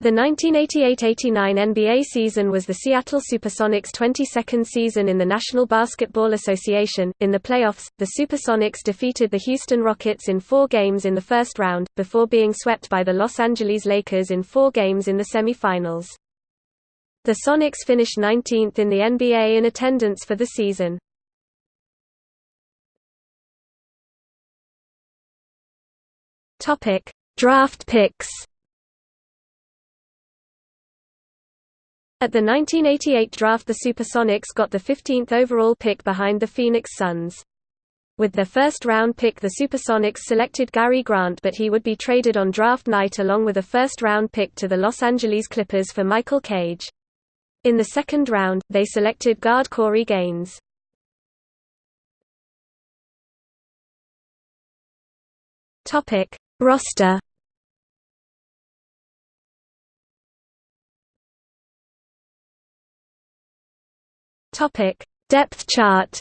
The 1988–89 NBA season was the Seattle Supersonics' 22nd season in the National Basketball Association. In the playoffs, the Supersonics defeated the Houston Rockets in four games in the first round, before being swept by the Los Angeles Lakers in four games in the semifinals. The Sonics finished 19th in the NBA in attendance for the season. Draft picks. At the 1988 draft the Supersonics got the 15th overall pick behind the Phoenix Suns. With their first-round pick the Supersonics selected Gary Grant but he would be traded on draft night along with a first-round pick to the Los Angeles Clippers for Michael Cage. In the second round, they selected guard Corey Gaines. Roster Topic: Depth chart.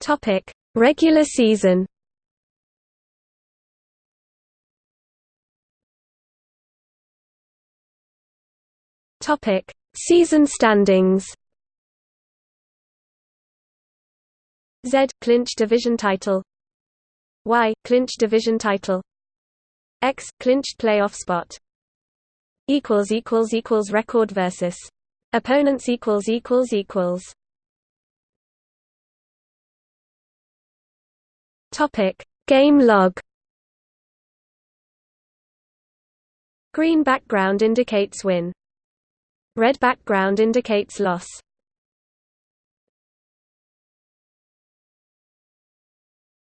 Topic: Regular season. Topic: Season standings. Z clinch division title. Y clinch division title. X clinched playoff spot. Equals equals equals record versus opponents equals equals equals. Topic Game log. Green background indicates win. Red background indicates loss.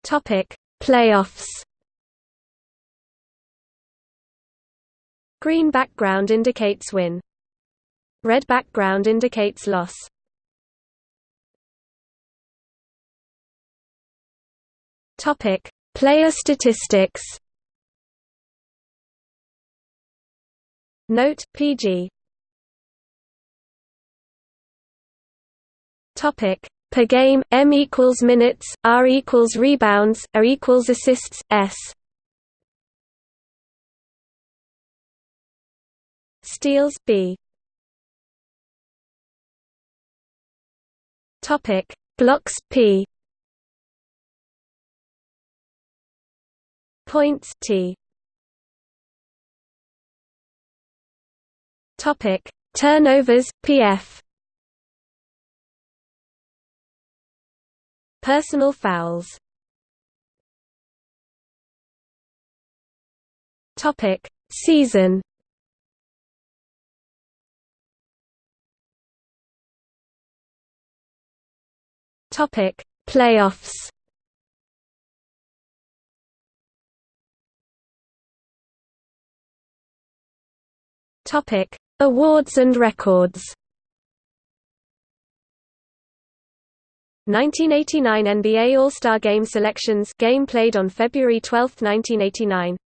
Topic Playoffs Green background indicates win. Red background indicates loss. Topic: Player statistics. Note: PG. Topic: Per game, M equals minutes, R equals rebounds, A equals assists, S. Steals B. Topic Blocks P. Points T. Topic Turnovers PF. Personal fouls. Topic Season Topic: Playoffs. Topic: Awards and records. 1989 NBA All-Star Game selections game played on February 12, 1989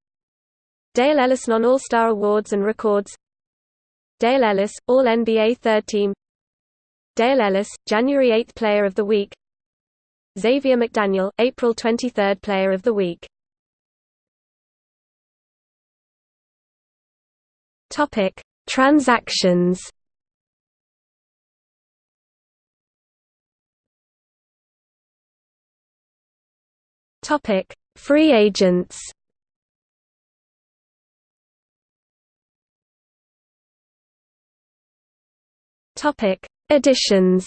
Dale Ellis Non-All-Star Awards and Records Dale Ellis, All-NBA Third Team Dale Ellis, January 8 Player of the Week Xavier McDaniel, April 23 Player of the Week Topic: Transactions. Topic: Free agents. Topic: Additions.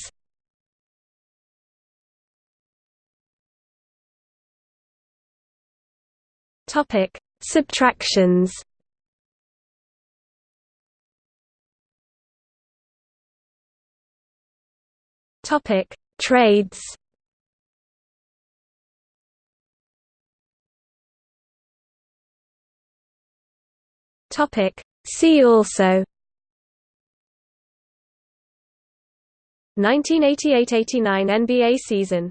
Topic: Subtractions. Topic: Trades. Topic: See also 1988–89 NBA season